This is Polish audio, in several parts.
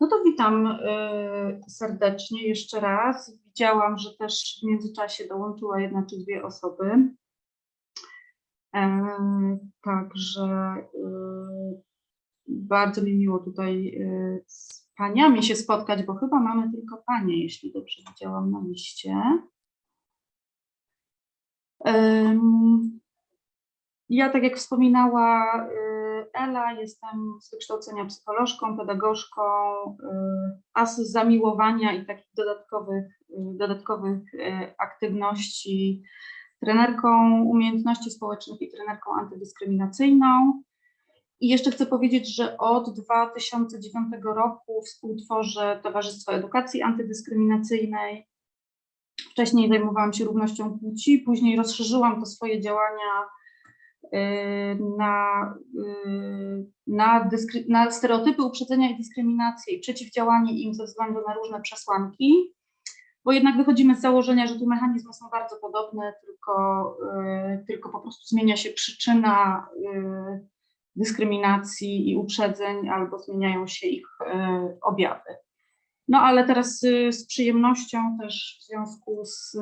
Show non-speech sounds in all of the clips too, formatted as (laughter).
No to witam y, serdecznie jeszcze raz. Widziałam, że też w międzyczasie dołączyła jedna czy dwie osoby. E, Także y, bardzo mi miło tutaj y, z paniami się spotkać, bo chyba mamy tylko panie, jeśli dobrze widziałam na liście. Ja, tak jak wspominała Ela, jestem z wykształcenia psycholożką, pedagogzką, y, a zamiłowania i takich dodatkowych, y, dodatkowych y, aktywności trenerką umiejętności społecznych i trenerką antydyskryminacyjną. I jeszcze chcę powiedzieć, że od 2009 roku współtworzę Towarzystwo Edukacji Antydyskryminacyjnej. Wcześniej zajmowałam się równością płci, później rozszerzyłam to swoje działania na, y, na, na stereotypy uprzedzenia i dyskryminację i przeciwdziałanie im ze względu na różne przesłanki, bo jednak wychodzimy z założenia, że tu mechanizmy są bardzo podobne, tylko, y, tylko po prostu zmienia się przyczyna y, dyskryminacji i uprzedzeń albo zmieniają się ich objawy. No ale teraz z przyjemnością też w związku z,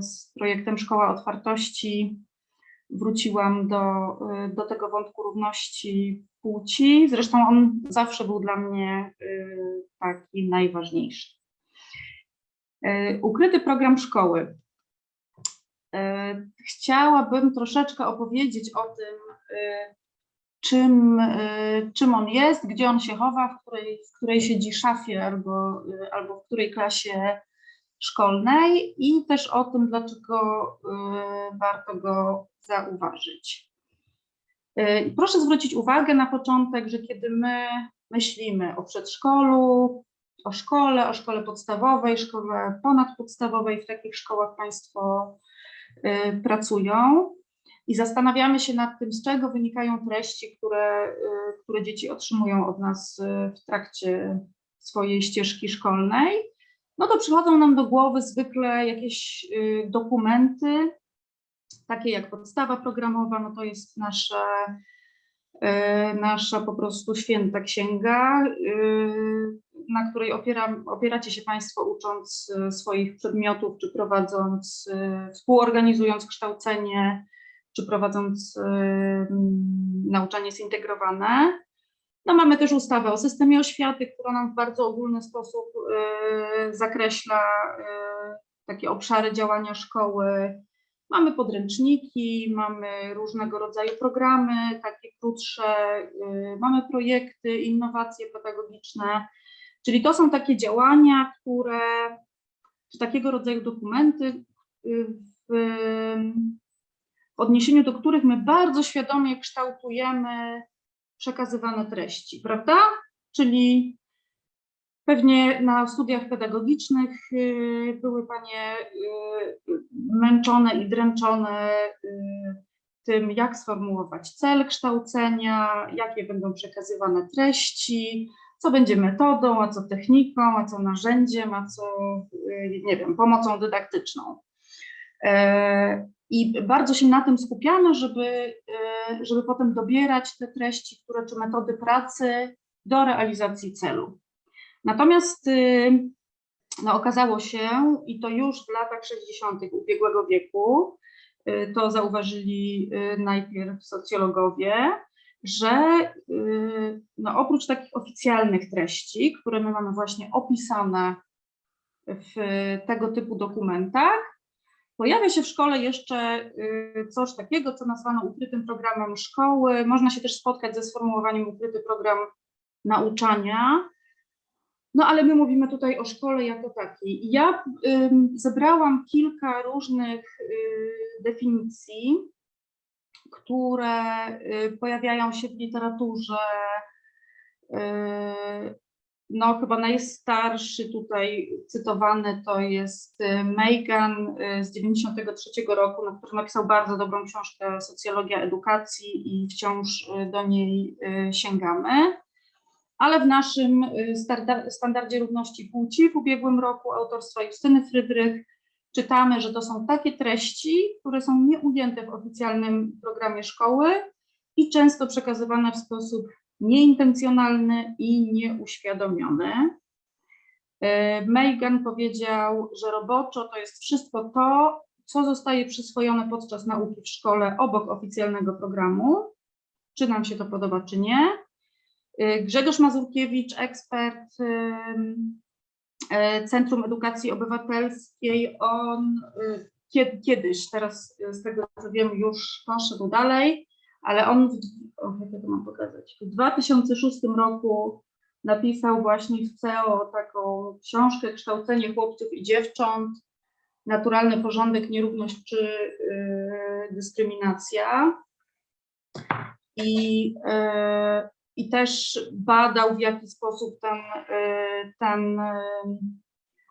z projektem Szkoła Otwartości wróciłam do, y, do tego wątku równości płci. Zresztą on zawsze był dla mnie y, taki najważniejszy. Y, Ukryty program szkoły. Chciałabym troszeczkę opowiedzieć o tym, czym, czym on jest, gdzie on się chowa, w której, w której siedzi szafie albo, albo w której klasie szkolnej i też o tym, dlaczego y, warto go zauważyć. Y, Proszę zwrócić uwagę na początek, że kiedy my myślimy o przedszkolu, o szkole, o szkole podstawowej, szkole ponadpodstawowej, w takich szkołach Państwo y, pracują i zastanawiamy się nad tym, z czego wynikają treści, które, które dzieci otrzymują od nas w trakcie swojej ścieżki szkolnej, no to przychodzą nam do głowy zwykle jakieś y, dokumenty, takie jak podstawa programowa, no to jest nasza, y, nasza po prostu święta księga, y, na której opiera, opieracie się Państwo ucząc swoich przedmiotów, czy prowadząc, współorganizując kształcenie, czy prowadząc nauczanie zintegrowane. No mamy też ustawę o systemie oświaty, która nam w bardzo ogólny sposób y, zakreśla y, takie obszary działania szkoły. Mamy podręczniki, mamy różnego rodzaju programy, takie krótsze, y, mamy projekty, innowacje pedagogiczne, czyli to są takie działania, które, czy takiego rodzaju dokumenty, w, w odniesieniu do których my bardzo świadomie kształtujemy przekazywane treści, prawda? Czyli pewnie na studiach pedagogicznych y, były Panie y, męczone i dręczone y, tym, jak sformułować cel kształcenia, jakie będą przekazywane treści, co będzie metodą, a co techniką, a co narzędziem, a co, nie wiem, pomocą dydaktyczną. I bardzo się na tym skupiamy, żeby, e, żeby potem dobierać te treści, które czy metody pracy do realizacji celu. Natomiast y, no, okazało się, i to już w latach 60. ubiegłego wieku, y, to zauważyli y, najpierw socjologowie, że no, oprócz takich oficjalnych treści, które my mamy właśnie opisane w tego typu dokumentach, Pojawia się w szkole jeszcze y, coś takiego, co nazwano ukrytym programem szkoły. Można się też spotkać ze sformułowaniem ukryty program nauczania. No ale my mówimy tutaj o szkole jako takiej. Ja zebrałam kilka różnych y, definicji, które y, pojawiają się w literaturze. No, chyba najstarszy tutaj cytowany to jest y, Megan y, z 93 roku, no, który napisał bardzo dobrą książkę Socjologia edukacji i wciąż y, do niej sięgamy. Ale w naszym standardzie równości płci w ubiegłym roku autorstwa Justyny Frydrych czytamy, że to są takie treści, które są nieujęte w oficjalnym programie szkoły i często przekazywane w sposób nieintencjonalny i nieuświadomiony. E, Megan powiedział, że roboczo to jest wszystko to, co zostaje przyswojone podczas nauki w szkole obok oficjalnego programu, czy nam się to podoba, czy nie. E, Grzegorz Mazurkiewicz, ekspert e, Centrum Edukacji Obywatelskiej, on kie- kiedyś, teraz z tego co wiem, już poszedł dalej, ale on, w, jak ja to mam pokazać, w 2006 roku napisał właśnie w CEO taką książkę Kształcenie chłopców i dziewcząt, naturalny porządek, nierówność czy y, dyskryminacja. I, y, I też badał, w jaki sposób ten, y, ten y,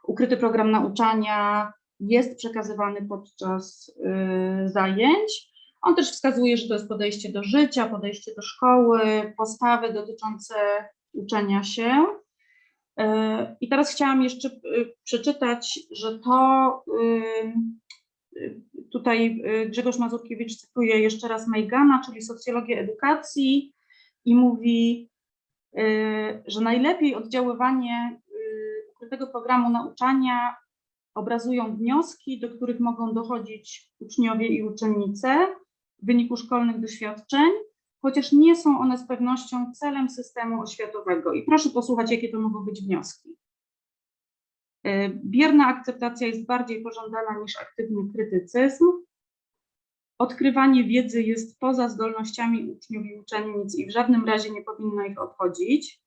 ukryty program nauczania jest przekazywany podczas y, zajęć. On też wskazuje, że to jest podejście do życia, podejście do szkoły, postawy dotyczące uczenia się. Y, I teraz chciałam jeszcze y, przeczytać, że to y, tutaj Grzegorz Mazurkiewicz cytuje jeszcze raz Meigana, czyli socjologię edukacji i mówi, że najlepiej oddziaływanie ukrytego programu nauczania obrazują wnioski, do których mogą dochodzić uczniowie i uczennice wyniku szkolnych doświadczeń, chociaż nie są one z pewnością celem systemu oświatowego. I proszę posłuchać, jakie to mogą być wnioski. Y, Bierna akceptacja jest bardziej pożądana niż aktywny krytycyzm. Odkrywanie wiedzy jest poza zdolnościami uczniów i uczennic i w żadnym razie nie powinno ich odchodzić.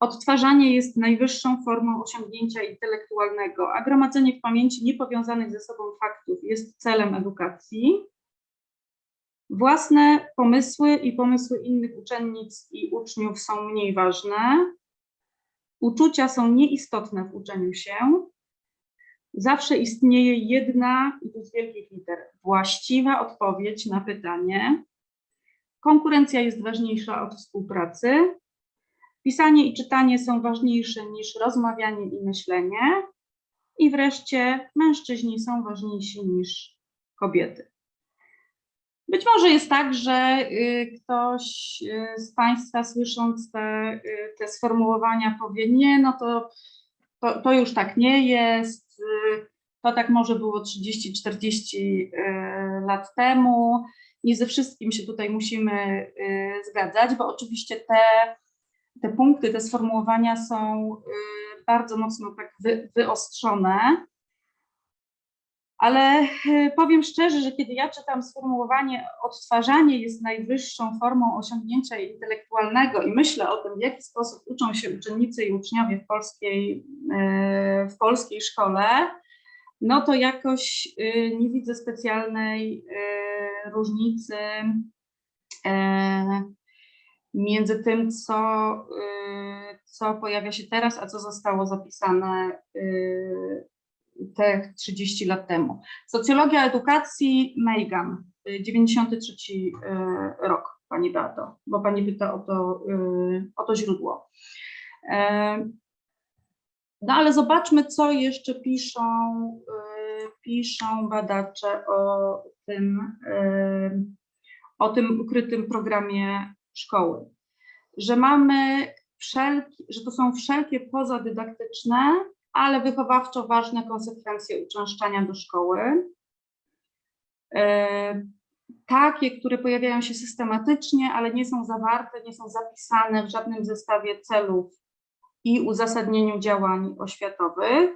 Odtwarzanie jest najwyższą formą osiągnięcia intelektualnego, a gromadzenie w pamięci niepowiązanych ze sobą faktów jest celem edukacji. Własne pomysły i pomysły innych uczennic i uczniów są mniej ważne. Uczucia są nieistotne w uczeniu się. Zawsze istnieje jedna, i to z wielkich liter, właściwa odpowiedź na pytanie. Konkurencja jest ważniejsza od współpracy. Pisanie i czytanie są ważniejsze niż rozmawianie i myślenie. I wreszcie mężczyźni są ważniejsi niż kobiety. Być może jest tak, że y, ktoś y, z Państwa słysząc te, y, te sformułowania powie, nie, no to, to, to już tak nie jest, to tak może było 30-40 y, lat temu. Nie ze wszystkim się tutaj musimy zgadzać, bo oczywiście te, te punkty, te sformułowania są bardzo mocno tak wy, wyostrzone. Ale y, powiem szczerze, że kiedy ja czytam sformułowanie odtwarzanie jest najwyższą formą osiągnięcia intelektualnego i myślę o tym, w jaki sposób uczą się uczennicy i uczniowie w polskiej, y, w polskiej szkole, no to jakoś y, nie widzę specjalnej różnicy e, między tym, co, co pojawia się teraz, a co zostało zapisane te 30 lat temu. Socjologia edukacji Meigan, y, 93 y, rok, Pani Beato, bo Pani pyta o to, y, o to źródło. E, No ale zobaczmy, co jeszcze piszą, piszą badacze o tym, o tym ukrytym programie szkoły. Że mamy wszelki, że to są wszelkie pozadydaktyczne, ale wychowawczo ważne konsekwencje uczęszczania do szkoły. E, Takie, które pojawiają się systematycznie, ale nie są zawarte, nie są zapisane w żadnym zestawie celów i uzasadnieniu działań oświatowych.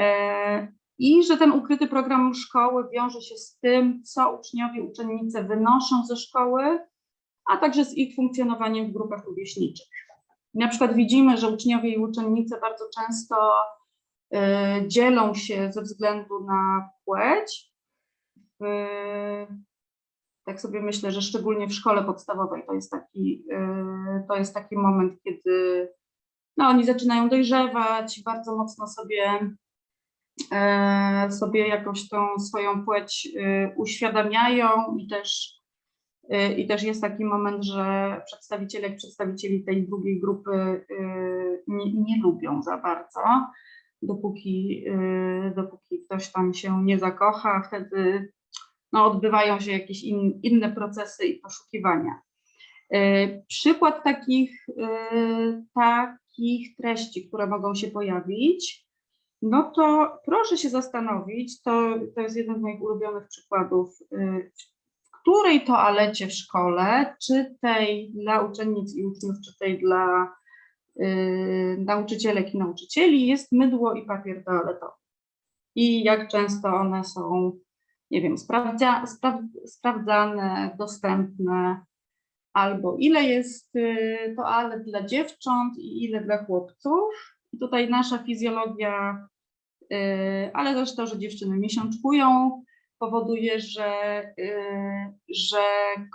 E, I że ten ukryty program szkoły wiąże się z tym, co uczniowie, uczennice wynoszą ze szkoły, a także z ich funkcjonowaniem w grupach rówieśniczych. Na przykład widzimy, że uczniowie i uczennice bardzo często e, dzielą się ze względu na płeć. E, tak sobie myślę, że szczególnie w szkole podstawowej to jest taki, e, to jest taki moment, kiedy no, oni zaczynają dojrzewać, bardzo mocno sobie, sobie jakoś tą swoją płeć uświadamiają i też, i też jest taki moment, że przedstawiciele, przedstawicieli tej drugiej grupy e, nie, nie lubią za bardzo, dopóki, e, dopóki ktoś tam się nie zakocha, wtedy no, odbywają się jakieś in, inne procesy i poszukiwania. E, Przykład takich, takich treści, które mogą się pojawić, no to proszę się zastanowić, to, to jest jeden z moich ulubionych przykładów, której toalecie w szkole, czy tej dla uczennic i uczniów, czy tej dla y, nauczycielek i nauczycieli, jest mydło i papier toaletowy. I jak często one są, nie wiem, sprawdzane, dostępne, albo ile jest y, toalet dla dziewcząt i ile dla chłopców. I tutaj nasza fizjologia, y, ale też to, że dziewczyny miesiączkują, powoduje, że, y, że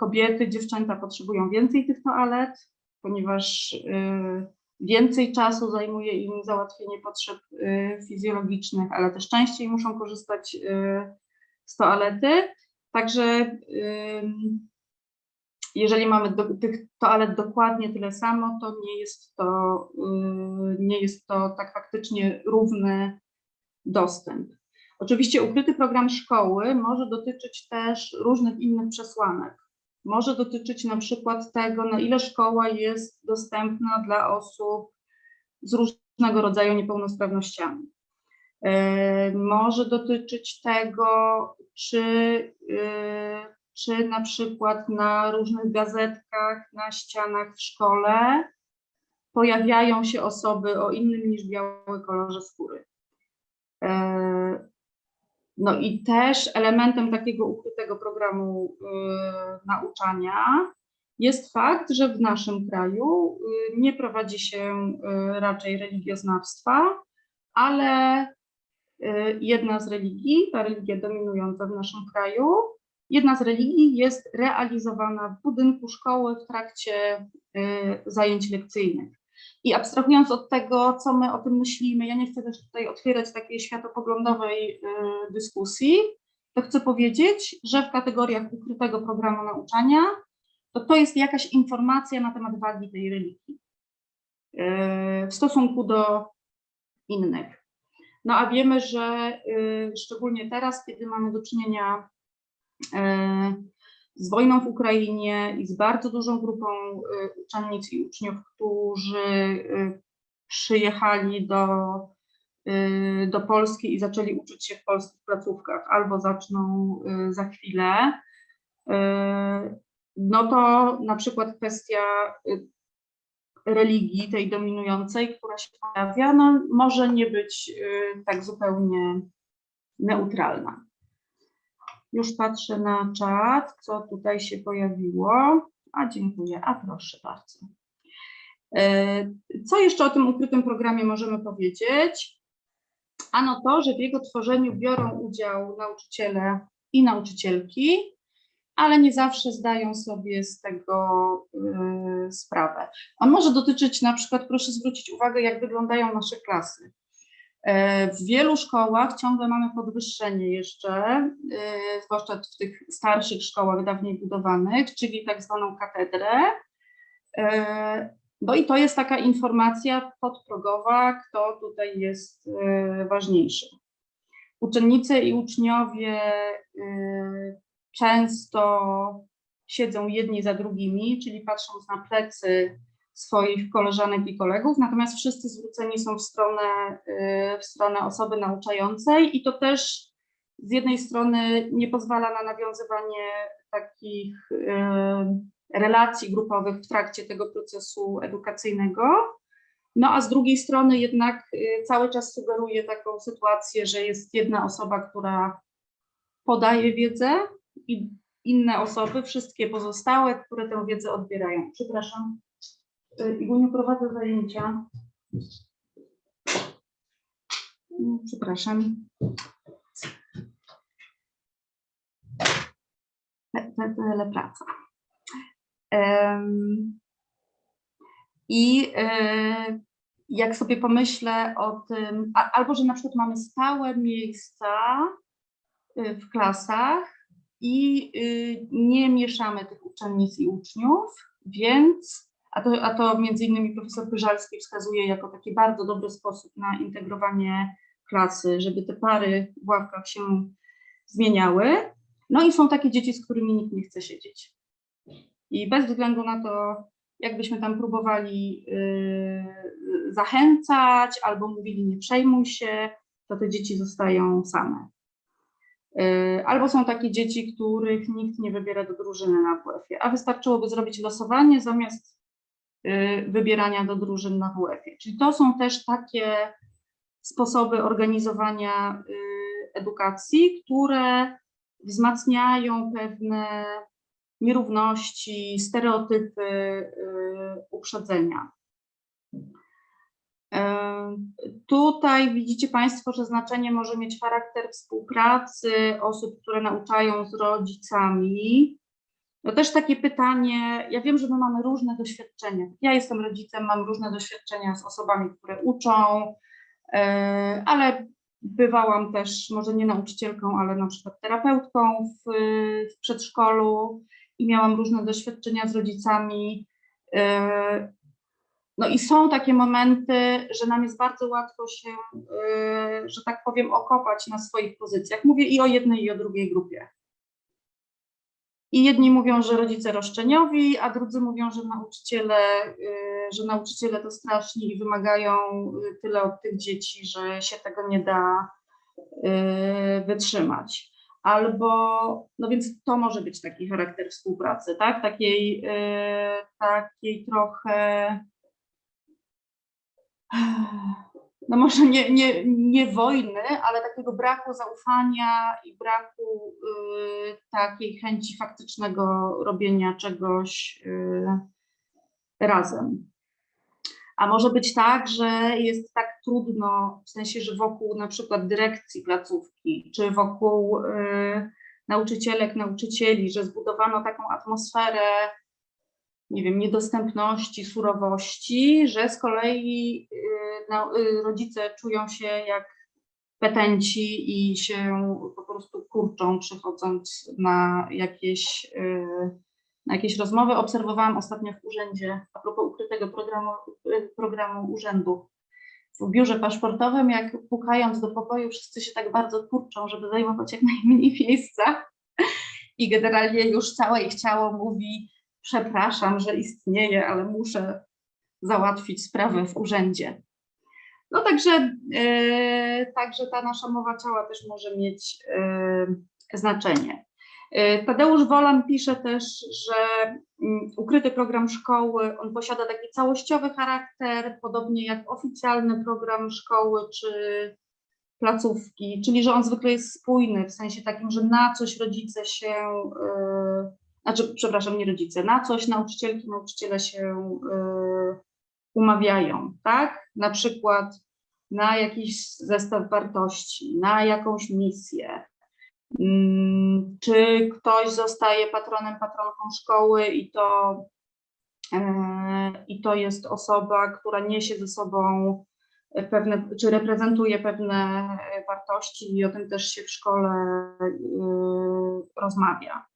kobiety, dziewczęta potrzebują więcej tych toalet, ponieważ y, więcej czasu zajmuje im załatwienie potrzeb y, fizjologicznych, ale też częściej muszą korzystać z toalety. Także jeżeli mamy do, tych toalet dokładnie tyle samo, to nie jest to, nie jest to tak faktycznie równy dostęp. Oczywiście ukryty program szkoły może dotyczyć też różnych innych przesłanek. Może dotyczyć na przykład tego, na ile szkoła jest dostępna dla osób z różnego rodzaju niepełnosprawnościami. E, może dotyczyć tego, czy, e, czy na przykład na różnych gazetkach, na ścianach w szkole pojawiają się osoby o innym niż biały kolorze skóry. E, no i też elementem takiego ukrytego programu y, nauczania jest fakt, że w naszym kraju y, nie prowadzi się y, raczej religioznawstwa, ale y, jedna z religii, ta religia dominująca w naszym kraju, jedna z religii jest realizowana w budynku szkoły w trakcie y, zajęć lekcyjnych. I abstrahując od tego, co my o tym myślimy, ja nie chcę też tutaj otwierać takiej światopoglądowej y, dyskusji, to chcę powiedzieć, że w kategoriach ukrytego programu nauczania to to jest jakaś informacja na temat wagi tej religii y, w stosunku do innych. No a wiemy, że y, szczególnie teraz, kiedy mamy do czynienia z wojną w Ukrainie i z bardzo dużą grupą y, uczennic i uczniów, którzy y, przyjechali do, y, do Polski i zaczęli uczyć się w polskich placówkach albo zaczną za chwilę, no to na przykład kwestia religii, tej dominującej, która się pojawia, no może nie być tak zupełnie neutralna. Już patrzę na czat, co tutaj się pojawiło. A dziękuję, a proszę bardzo. E, co jeszcze o tym ukrytym programie możemy powiedzieć? Ano to, że w jego tworzeniu biorą udział nauczyciele i nauczycielki, ale nie zawsze zdają sobie z tego y, sprawę. On może dotyczyć na przykład, proszę zwrócić uwagę, jak wyglądają nasze klasy. E, w wielu szkołach ciągle mamy podwyższenie jeszcze, e, zwłaszcza w tych starszych szkołach dawniej budowanych, czyli tak zwaną katedrę. E, no i to jest taka informacja podprogowa, kto tutaj jest ważniejszy. Uczennice i uczniowie często siedzą jedni za drugimi, czyli patrząc na plecy swoich koleżanek i kolegów, natomiast wszyscy zwróceni są w stronę, y, w stronę osoby nauczającej i to też z jednej strony nie pozwala na nawiązywanie takich y, relacji grupowych w trakcie tego procesu edukacyjnego, no a z drugiej strony jednak y, cały czas sugeruje taką sytuację, że jest jedna osoba, która podaje wiedzę i inne osoby, wszystkie pozostałe, które tę wiedzę odbierają. Przepraszam. Y, Iguniu, prowadzę zajęcia. Mm, Przepraszam. Tyle praca. Em, I e, jak sobie pomyślę o tym, albo że na przykład mamy stałe miejsca y, w klasach i y, nie mieszamy tych uczennic i uczniów, więc a to, a to między innymi profesor Pyżalski wskazuje jako taki bardzo dobry sposób na integrowanie klasy, żeby te pary w ławkach się zmieniały. No i są takie dzieci, z którymi nikt nie chce siedzieć. I bez względu na to, jakbyśmy tam próbowali yy, zachęcać albo mówili nie przejmuj się, to te dzieci zostają same. Yy, Albo są takie dzieci, których nikt nie wybiera do drużyny na WF-ie, a wystarczyłoby zrobić losowanie zamiast wybierania do drużyn na WF-ie. Czyli to są też takie sposoby organizowania yy, edukacji, które wzmacniają pewne nierówności, stereotypy, yy, uprzedzenia. Tutaj widzicie Państwo, że znaczenie może mieć charakter współpracy osób, które nauczają z rodzicami. No też takie pytanie, ja wiem, że my mamy różne doświadczenia. Ja jestem rodzicem, mam różne doświadczenia z osobami, które uczą, e, ale bywałam też, może nie nauczycielką, ale na przykład terapeutką w, w przedszkolu i miałam różne doświadczenia z rodzicami. E, no i są takie momenty, że nam jest bardzo łatwo się, yy, że tak powiem, okopać na swoich pozycjach. Mówię i o jednej, i o drugiej grupie. I jedni mówią, że rodzice roszczeniowi, a drudzy mówią, że nauczyciele, yy, że nauczyciele to straszni i wymagają yy, tyle od tych dzieci, że się tego nie da yy, wytrzymać. Albo, no więc to może być taki charakter współpracy, tak? Takiej, takiej trochę no może nie, nie, nie wojny, ale takiego braku zaufania i braku y, takiej chęci faktycznego robienia czegoś y, razem. A może być tak, że jest tak trudno, w sensie, że wokół na przykład dyrekcji placówki, czy wokół y, nauczycielek, nauczycieli, że zbudowano taką atmosferę nie wiem, niedostępności, surowości, że z kolei no, rodzice czują się jak petenci i się po prostu kurczą, przychodząc na jakieś, y, na jakieś rozmowy. Obserwowałam ostatnio w urzędzie, a propos ukrytego programu, programu urzędu, w biurze paszportowym, jak pukając do pokoju, wszyscy się tak bardzo kurczą, żeby zajmować jak najmniej (laughs) miejsca. I generalnie już całe ich ciało mówi, przepraszam, że istnieje, ale muszę załatwić sprawę w urzędzie. No także, e, także ta nasza mowa ciała też może mieć e, znaczenie. E, Tadeusz Wolan pisze też, że mm, ukryty program szkoły, on posiada taki całościowy charakter, podobnie jak oficjalny program szkoły czy placówki, czyli że on zwykle jest spójny, w sensie takim, że na coś rodzice się znaczy, przepraszam, nie rodzice, na coś nauczycielki, nauczyciele się y, umawiają, tak? Na przykład na jakiś zestaw wartości, na jakąś misję. Mm, czy ktoś zostaje patronem, patronką szkoły i to, y, i to jest osoba, która niesie ze sobą pewne, czy reprezentuje pewne wartości i o tym też się w szkole y, rozmawia.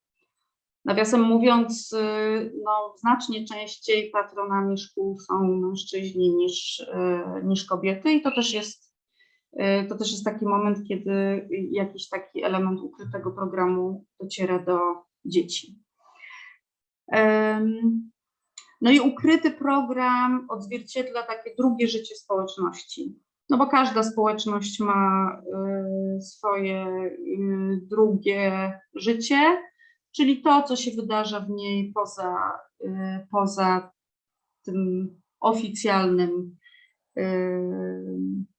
Nawiasem mówiąc, y, no, znacznie częściej patronami szkół są mężczyźni niż, y, niż kobiety i to też jest y, to też jest taki moment, kiedy jakiś taki element ukrytego programu dociera do dzieci. No i ukryty program odzwierciedla takie drugie życie społeczności. No bo każda społeczność ma swoje drugie życie, czyli to, co się wydarza w niej poza, y, poza tym oficjalnym, y,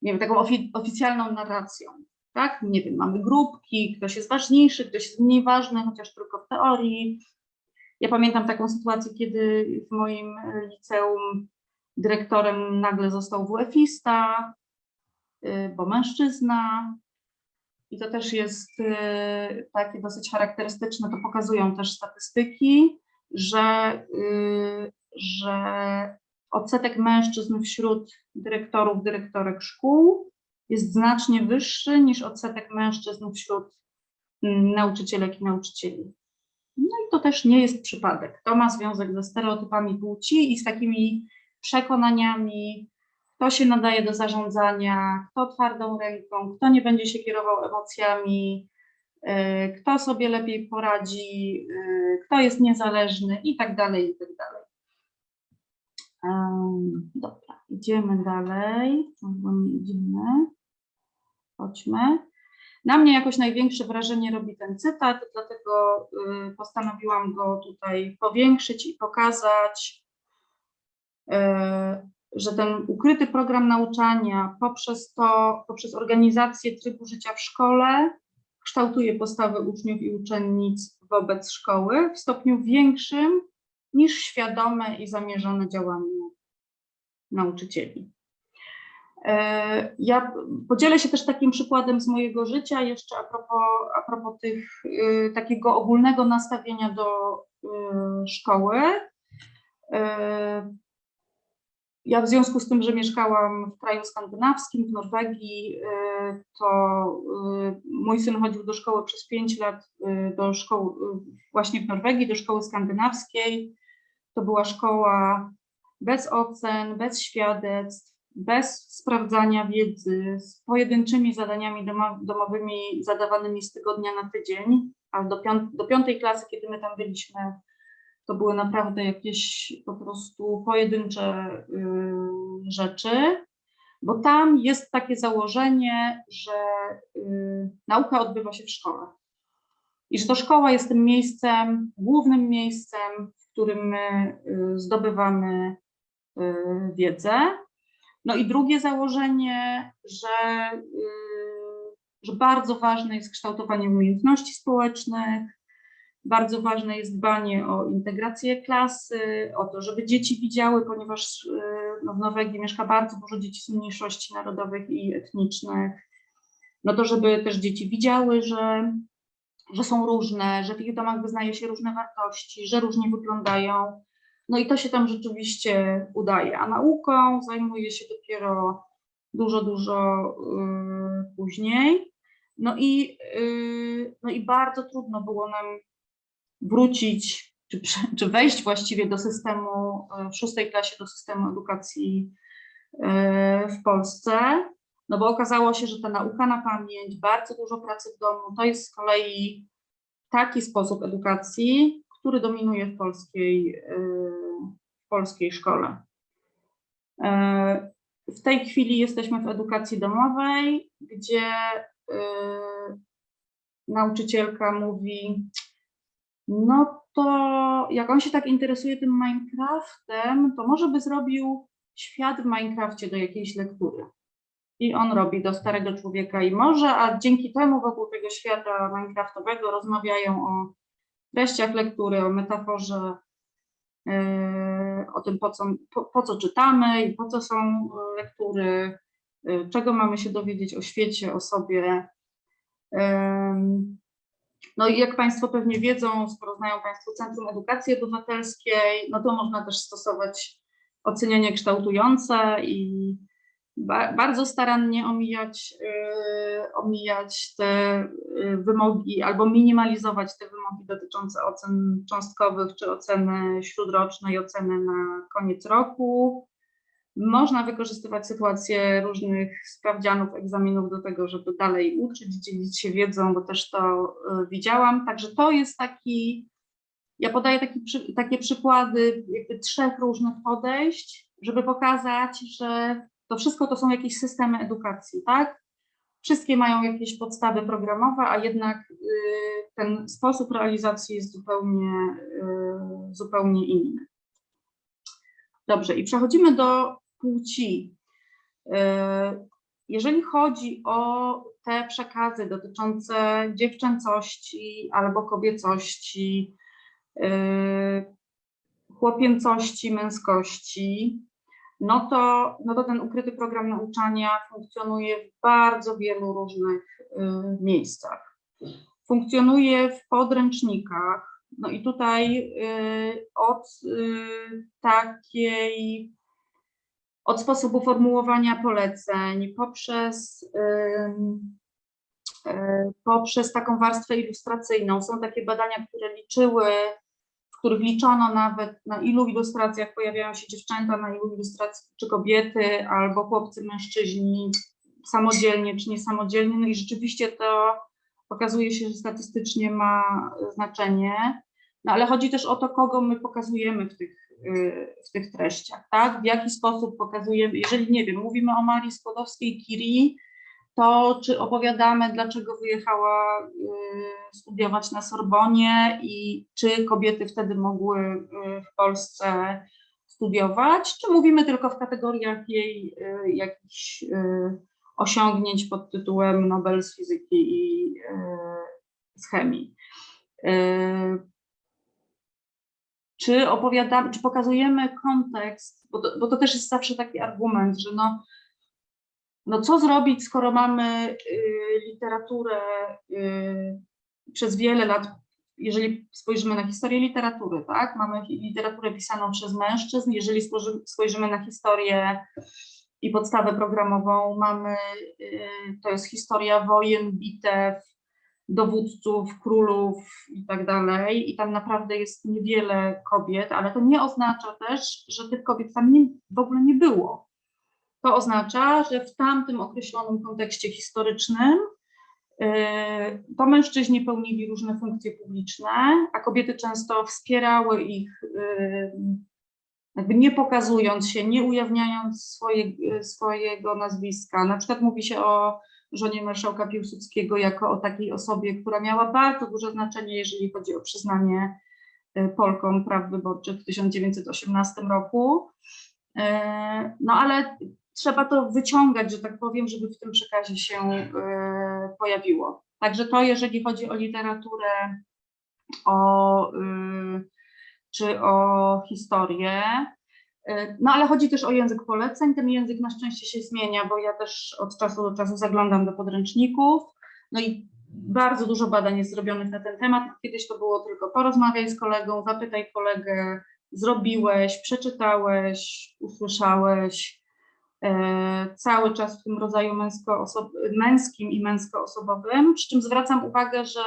nie wiem, taką ofi oficjalną narracją. Tak? Nie wiem, mamy grupki, ktoś jest ważniejszy, ktoś jest mniej ważny, chociaż tylko w teorii. Ja pamiętam taką sytuację, kiedy w moim liceum dyrektorem nagle został WF-ista, y, bo mężczyzna, i to też jest y, takie dosyć charakterystyczne, to pokazują też statystyki, że, y, że odsetek mężczyzn wśród dyrektorów, dyrektorek szkół jest znacznie wyższy niż odsetek mężczyzn wśród mm, nauczycielek i nauczycieli. No i to też nie jest przypadek. To ma związek ze stereotypami płci i z takimi przekonaniami kto się nadaje do zarządzania, kto twardą ręką, kto nie będzie się kierował emocjami, e, kto sobie lepiej poradzi, e, kto jest niezależny i tak dalej, i tak dalej. Dobra, idziemy dalej, nie idziemy. Chodźmy. Na mnie jakoś największe wrażenie robi ten cytat, dlatego y, postanowiłam go tutaj powiększyć i pokazać, y, że ten ukryty program nauczania poprzez to, poprzez organizację trybu życia w szkole kształtuje postawy uczniów i uczennic wobec szkoły w stopniu większym niż świadome i zamierzone działanie nauczycieli. E, Ja podzielę się też takim przykładem z mojego życia, jeszcze a propos, a propos tych, y, takiego ogólnego nastawienia do y, szkoły. E, Ja w związku z tym, że mieszkałam w kraju skandynawskim, w Norwegii, y, to y, mój syn chodził do szkoły przez 5 lat, y, do szkoły właśnie w Norwegii, do szkoły skandynawskiej. To była szkoła bez ocen, bez świadectw, bez sprawdzania wiedzy, z pojedynczymi zadaniami domo- domowymi zadawanymi z tygodnia na tydzień, aż do, piąt- do piątej klasy, kiedy my tam byliśmy, to były naprawdę jakieś po prostu pojedyncze y, rzeczy, bo tam jest takie założenie, że y, nauka odbywa się w szkole. I że to szkoła jest tym miejscem, głównym miejscem, w którym my y, zdobywamy wiedzę. No i drugie założenie, że, że bardzo ważne jest kształtowanie umiejętności społecznych, bardzo ważne jest dbanie o integrację klasy, o to, żeby dzieci widziały, ponieważ y, no, w Norwegii mieszka bardzo dużo dzieci z mniejszości narodowych i etnicznych, no to żeby też dzieci widziały, że, że są różne, że w ich domach wyznaje się różne wartości, że różnie wyglądają. No i to się tam rzeczywiście udaje, a nauką zajmuje się dopiero dużo, dużo y, później. No i, y, no i bardzo trudno było nam wrócić, czy, czy wejść właściwie do systemu, y, w szóstej klasie do systemu edukacji y, w Polsce, no bo okazało się, że ta nauka na pamięć, bardzo dużo pracy w domu, to jest z kolei taki sposób edukacji, który dominuje w polskiej, y, w polskiej szkole. E, W tej chwili jesteśmy w edukacji domowej, gdzie nauczycielka mówi, no to jak on się tak interesuje tym Minecraftem, to może by zrobił świat w Minecrafcie do jakiejś lektury. I on robi do starego człowieka i może, a dzięki temu wokół tego świata Minecraftowego rozmawiają o treściach lektury, o metaforze, yy, o tym, po co, po, po co czytamy i po co są yy, lektury, yy, czego mamy się dowiedzieć o świecie, o sobie. No i jak Państwo pewnie wiedzą, skoro znają Państwo Centrum Edukacji Obywatelskiej, no to można też stosować ocenianie kształtujące i ba bardzo starannie omijać, yy, omijać te yy, wymogi albo minimalizować te wymogi dotyczące ocen cząstkowych czy oceny śródrocznej, oceny na koniec roku. Można wykorzystywać sytuacje różnych sprawdzianów, egzaminów do tego, żeby dalej uczyć, dzielić się wiedzą, bo też to y, widziałam. Także to jest taki, ja podaję taki, takie przykłady jakby trzech różnych podejść, żeby pokazać, że to wszystko to są jakieś systemy edukacji, tak? Wszystkie mają jakieś podstawy programowe, a jednak y, ten sposób realizacji jest zupełnie, y, zupełnie inny. Dobrze, i przechodzimy do płci. Y, Jeżeli chodzi o te przekazy dotyczące dziewczęcości albo kobiecości, y, chłopięcości, męskości, no to, no to ten ukryty program nauczania funkcjonuje w bardzo wielu różnych y, miejscach. Funkcjonuje w podręcznikach, no i tutaj od takiej, od sposobu formułowania poleceń, poprzez, y, poprzez taką warstwę ilustracyjną. Są takie badania, które liczyły, w których liczono nawet na ilu ilustracjach pojawiają się dziewczęta, na ilu ilustracjach czy kobiety, albo chłopcy, mężczyźni, samodzielnie czy niesamodzielnie. No i rzeczywiście to Pokazuje się, że statystycznie ma znaczenie, no ale chodzi też o to, kogo my pokazujemy w tych, w tych treściach, tak? W jaki sposób pokazujemy, jeżeli nie wiem, mówimy o Marii Skłodowskiej-Curie, to czy opowiadamy, dlaczego wyjechała y, studiować na Sorbonie i czy kobiety wtedy mogły y, w Polsce studiować, czy mówimy tylko w kategoriach jej y, jakichś osiągnięć pod tytułem Nobel z fizyki i z chemii. Czy opowiadamy, czy pokazujemy kontekst, bo to, bo to też jest zawsze taki argument, że no, no co zrobić, skoro mamy y, literaturę y, przez wiele lat, jeżeli spojrzymy na historię literatury, tak, mamy literaturę pisaną przez mężczyzn, jeżeli spojrzymy, na historię i podstawę programową, mamy, y, to jest historia wojen, bitew, dowódców, królów i tak dalej, i tam naprawdę jest niewiele kobiet, ale to nie oznacza też, że tych kobiet tam nie, w ogóle nie było. To oznacza, że w tamtym określonym kontekście historycznym y, to mężczyźni pełnili różne funkcje publiczne, a kobiety często wspierały ich, y, jakby nie pokazując się, nie ujawniając swoje, swojego nazwiska. Na przykład mówi się o żonie marszałka Piłsudskiego jako o takiej osobie, która miała bardzo duże znaczenie, jeżeli chodzi o przyznanie y, Polkom praw wyborczych w 1918 roku. No ale trzeba to wyciągać, że tak powiem, żeby w tym przekazie się e, pojawiło. Także to, jeżeli chodzi o literaturę, o, e, czy o historię, e, no ale chodzi też o język poleceń. Ten język na szczęście się zmienia, bo ja też od czasu do czasu zaglądam do podręczników. No i bardzo dużo badań jest zrobionych na ten temat. Kiedyś to było tylko porozmawiaj z kolegą, zapytaj kolegę, zrobiłeś, przeczytałeś, usłyszałeś. E, cały czas w tym rodzaju męsko męskim i męskoosobowym, przy czym zwracam uwagę, że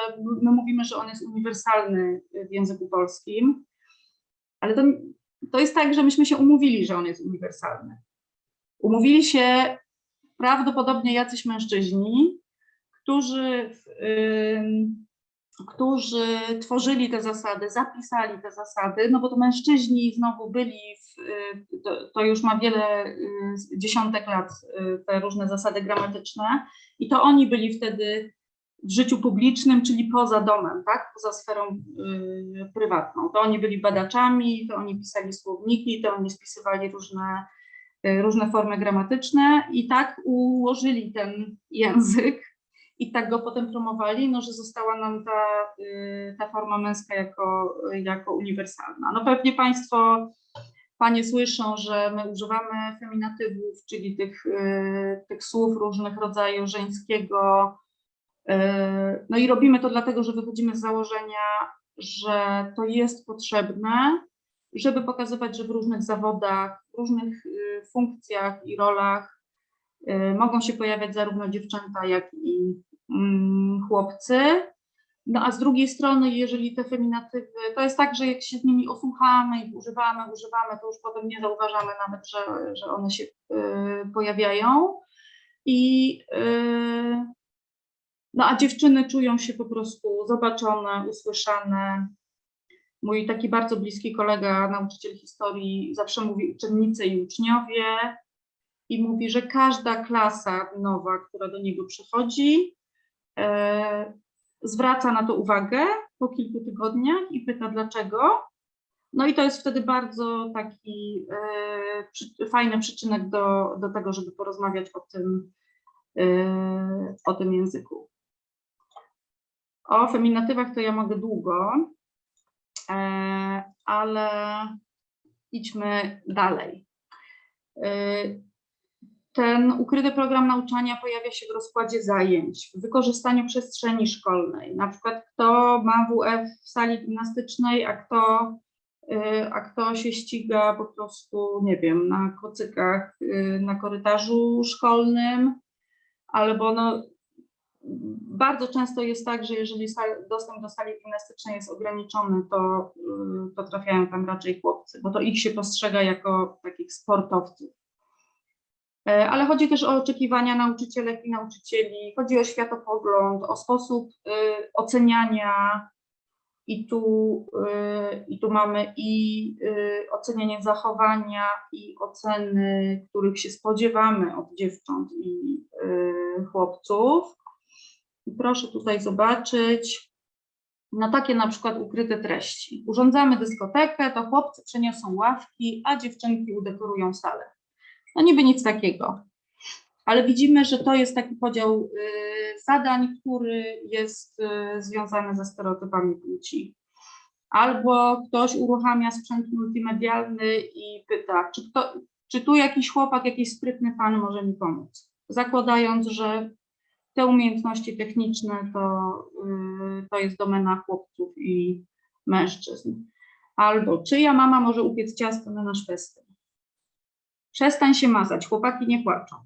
my mówimy, że on jest uniwersalny w języku polskim, ale to, to jest tak, że myśmy się umówili, że on jest uniwersalny. Umówili się prawdopodobnie jacyś mężczyźni, którzy w, którzy tworzyli te zasady, zapisali te zasady, no bo to mężczyźni znowu byli, w, y, to, to, już ma wiele y, dziesiątek lat, y, te różne zasady gramatyczne i to oni byli wtedy w życiu publicznym, czyli poza domem, tak, poza sferą y, prywatną. To oni byli badaczami, to oni pisali słowniki, to oni spisywali różne, y, różne formy gramatyczne i tak ułożyli ten język, i tak go potem promowali, no, że została nam ta, y, ta forma męska jako, jako uniwersalna. No pewnie Państwo, Panie słyszą, że my używamy feminatywów, czyli tych, y, tych słów różnych rodzajów żeńskiego, no i robimy to dlatego, że wychodzimy z założenia, że to jest potrzebne, żeby pokazywać, że w różnych zawodach, w różnych funkcjach i rolach mogą się pojawiać zarówno dziewczęta, jak i Mm, chłopcy. No a z drugiej strony, jeżeli te feminatywy, to jest tak, że jak się z nimi osłuchamy i używamy, używamy, to już potem nie zauważamy nawet, że, że one się y, pojawiają. I y, no a dziewczyny czują się po prostu zobaczone, usłyszane. Mój taki bardzo bliski kolega, nauczyciel historii, zawsze mówi uczennice i uczniowie i mówi, że każda klasa nowa, która do niego przychodzi, E, zwraca na to uwagę po kilku tygodniach i pyta dlaczego. No i to jest wtedy bardzo taki e, przy, fajny przyczynek do, do tego, żeby porozmawiać o tym, e, o tym języku. O feminatywach to ja mogę długo, e, ale idźmy dalej. E, ten ukryty program nauczania pojawia się w rozkładzie zajęć, w wykorzystaniu przestrzeni szkolnej. Na przykład kto ma WF w sali gimnastycznej, a kto, y, a kto się ściga po prostu, nie wiem, na kocykach na korytarzu szkolnym, albo no, bardzo często jest tak, że jeżeli dostęp do sali gimnastycznej jest ograniczony, to, y, to trafiają tam raczej chłopcy, bo to ich się postrzega jako takich sportowców E, Ale chodzi też o oczekiwania nauczycielek i nauczycieli, chodzi o światopogląd, o sposób y, oceniania. I tu, y, I tu mamy i y, ocenianie zachowania, i oceny, których się spodziewamy od dziewcząt i y, chłopców. Proszę tutaj zobaczyć, na takie na przykład ukryte treści. Urządzamy dyskotekę, to chłopcy przeniosą ławki, a dziewczynki udekorują salę. No niby nic takiego. Ale widzimy, że to jest taki podział y, zadań, który jest y, związany ze stereotypami płci. Albo ktoś uruchamia sprzęt multimedialny i pyta, czy, kto, czy tu jakiś chłopak, jakiś sprytny pan może mi pomóc? Zakładając, że te umiejętności techniczne to, y, to jest domena chłopców i mężczyzn. Albo czyja mama może upiec ciasto na nasz festyn? Przestań się mazać, chłopaki nie płaczą.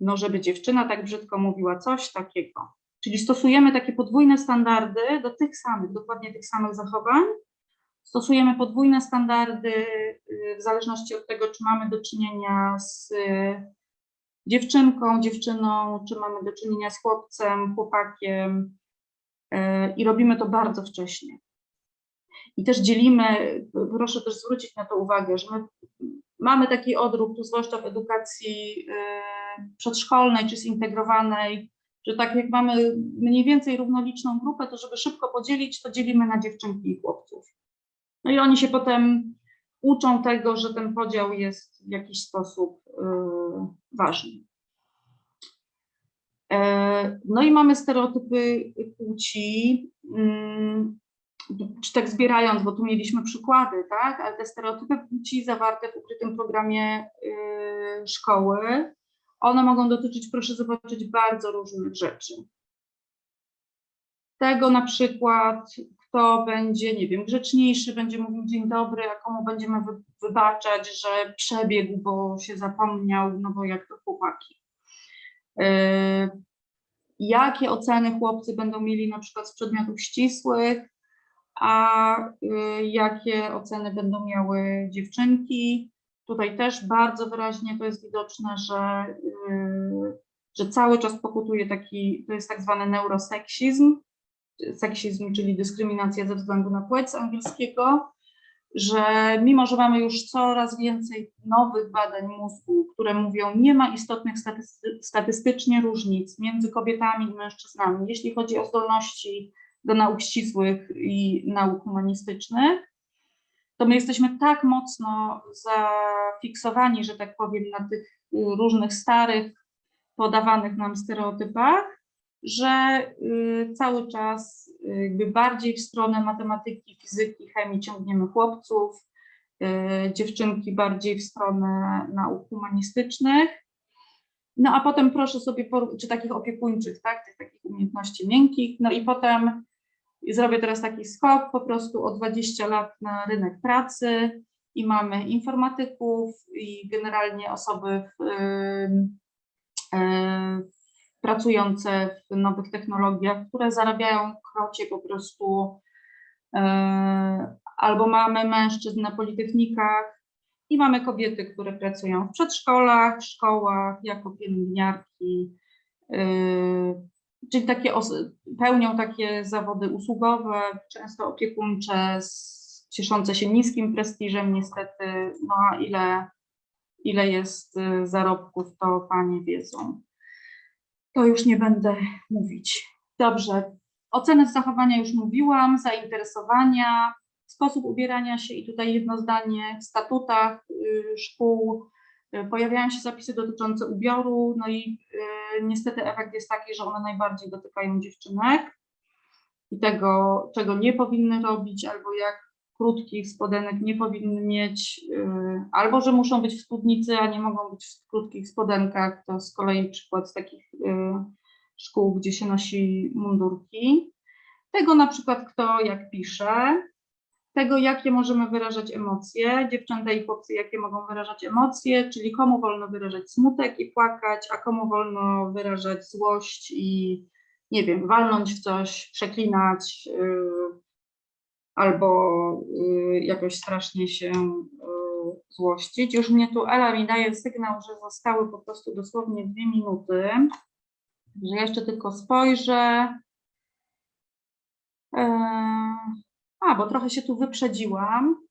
No, żeby dziewczyna tak brzydko mówiła coś takiego. Czyli stosujemy takie podwójne standardy do tych samych, dokładnie tych samych zachowań. Stosujemy podwójne standardy y, w zależności od tego, czy mamy do czynienia z dziewczynką, dziewczyną, czy mamy do czynienia z chłopcem, chłopakiem y, i robimy to bardzo wcześnie. I też dzielimy, proszę też zwrócić na to uwagę, że my mamy taki odruch, tu zwłaszcza w edukacji y, przedszkolnej czy zintegrowanej, że tak jak mamy mniej więcej równoliczną grupę, to żeby szybko podzielić, to dzielimy na dziewczynki i chłopców. No i oni się potem uczą tego, że ten podział jest w jakiś sposób ważny. E, No i mamy stereotypy płci, mm, czy tak zbierając, bo tu mieliśmy przykłady, tak, ale te stereotypy płci zawarte w ukrytym programie y, szkoły, one mogą dotyczyć, proszę zobaczyć, bardzo różnych rzeczy. Tego na przykład, kto będzie, nie wiem, grzeczniejszy, będzie mówił dzień dobry, a komu będziemy wy, wybaczać, że przebiegł, bo się zapomniał, no bo jak to chłopaki. Y, jakie oceny chłopcy będą mieli na przykład z przedmiotów ścisłych, a y, jakie oceny będą miały dziewczynki. Tutaj też bardzo wyraźnie to jest widoczne, że, y, że cały czas pokutuje taki, to jest tak zwany neuroseksizm, seksizm, czyli dyskryminacja ze względu na płeć angielskiego, że mimo, że mamy już coraz więcej nowych badań mózgu, które mówią, nie ma istotnych statysty statystycznie różnic między kobietami i mężczyznami, jeśli chodzi o zdolności do nauk ścisłych i nauk humanistycznych, to my jesteśmy tak mocno zafiksowani, że tak powiem, na tych różnych starych, podawanych nam stereotypach, że y, cały czas y, jakby bardziej w stronę matematyki, fizyki, chemii ciągniemy chłopców, y, dziewczynki bardziej w stronę nauk humanistycznych. No a potem proszę sobie, czy takich opiekuńczych, tak, tych takich umiejętności miękkich, no i potem zrobię teraz taki skok po prostu o 20 lat na rynek pracy i mamy informatyków i generalnie osoby w, pracujące w nowych technologiach, które zarabiają krocie po prostu, albo mamy mężczyzn na politechnikach i mamy kobiety, które pracują w przedszkolach, szkołach, jako pielęgniarki, czyli takie pełnią takie zawody usługowe, często opiekuńcze, cieszące się niskim prestiżem niestety, no a ile, ile jest zarobków, to panie wiedzą. To już nie będę mówić. Dobrze, ocenę zachowania już mówiłam, zainteresowania, sposób ubierania się i tutaj jedno zdanie w statutach szkół pojawiają się zapisy dotyczące ubioru, no i niestety efekt jest taki, że one najbardziej dotykają dziewczynek i tego, czego nie powinny robić, albo jak krótkich spodenek nie powinny mieć, albo że muszą być w spódnicy, a nie mogą być w krótkich spodenkach. To z kolei przykład z takich szkół, gdzie się nosi mundurki. Tego na przykład kto jak pisze, tego jakie możemy wyrażać emocje, dziewczęta i chłopcy jakie mogą wyrażać emocje, czyli komu wolno wyrażać smutek i płakać, a komu wolno wyrażać złość i nie wiem, walnąć w coś, przeklinać, yy, albo y, jakoś strasznie się y, złościć. Już mnie tu Ela mi daje sygnał, że zostały po prostu dosłownie dwie minuty. Że jeszcze tylko spojrzę. Eee, A, bo trochę się tu wyprzedziłam.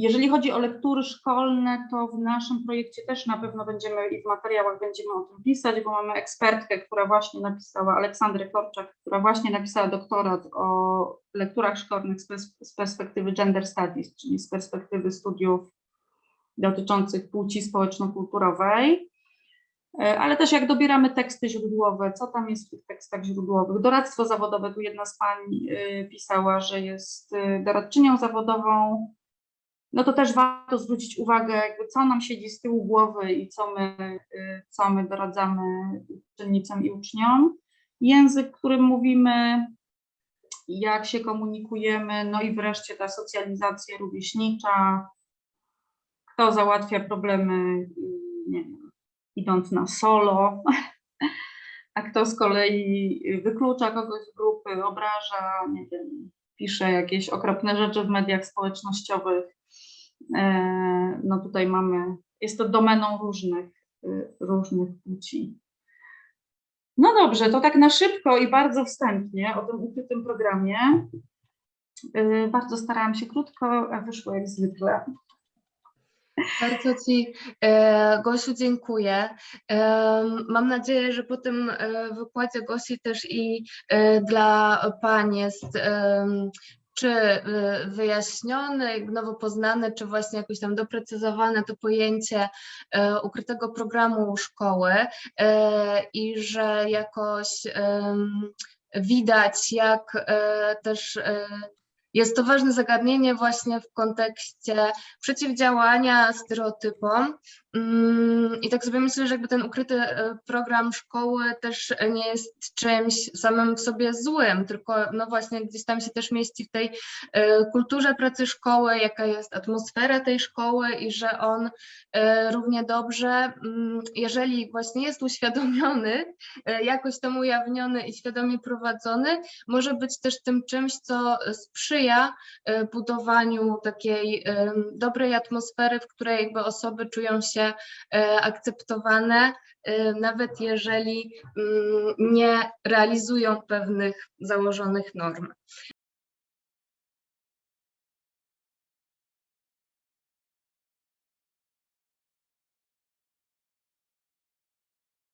Jeżeli chodzi o lektury szkolne, to w naszym projekcie też na pewno będziemy i w materiałach będziemy o tym pisać, bo mamy ekspertkę, która właśnie napisała, Aleksandrę Korczak, która właśnie napisała doktorat o lekturach szkolnych z, pers- z perspektywy gender studies, czyli z perspektywy studiów dotyczących płci społeczno-kulturowej. E, Ale też jak dobieramy teksty źródłowe, co tam jest w tych tekstach źródłowych. Doradztwo zawodowe, tu jedna z pań y, pisała, że jest y, doradczynią zawodową, no to też warto zwrócić uwagę, jakby co nam siedzi z tyłu głowy i co my, y, co my doradzamy uczennicom i uczniom. Język, którym mówimy, jak się komunikujemy, no i wreszcie ta socjalizacja rówieśnicza, kto załatwia problemy, y, nie wiem, idąc na solo, (laughs) a kto z kolei wyklucza kogoś z grupy, obraża, nie wiem, pisze jakieś okropne rzeczy w mediach społecznościowych. E, No tutaj mamy, jest to domeną różnych, y, różnych płci. No dobrze, to tak na szybko i bardzo wstępnie o tym ukrytym programie. Y, Bardzo starałam się krótko, a wyszło jak zwykle. Bardzo Ci, e, Gosiu, dziękuję. Em, Mam nadzieję, że po tym e, wykładzie Gosi też i e, dla Pań jest czy e, wyjaśnione, nowo poznane, czy właśnie jakoś tam doprecyzowane to pojęcie e, ukrytego programu szkoły e, i że jakoś widać, jak też jest to ważne zagadnienie właśnie w kontekście przeciwdziałania stereotypom. Mm, I tak sobie myślę, że jakby ten ukryty e, program szkoły też nie jest czymś samym w sobie złym, tylko no właśnie gdzieś tam się też mieści w tej e, kulturze pracy szkoły, jaka jest atmosfera tej szkoły i że on e, równie dobrze, mm, jeżeli właśnie jest uświadomiony, jakoś tam ujawniony i świadomie prowadzony, może być też tym czymś, co sprzyja budowaniu takiej dobrej atmosfery, w której jakby osoby czują się e, akceptowane, e, nawet jeżeli mm, nie realizują pewnych założonych norm.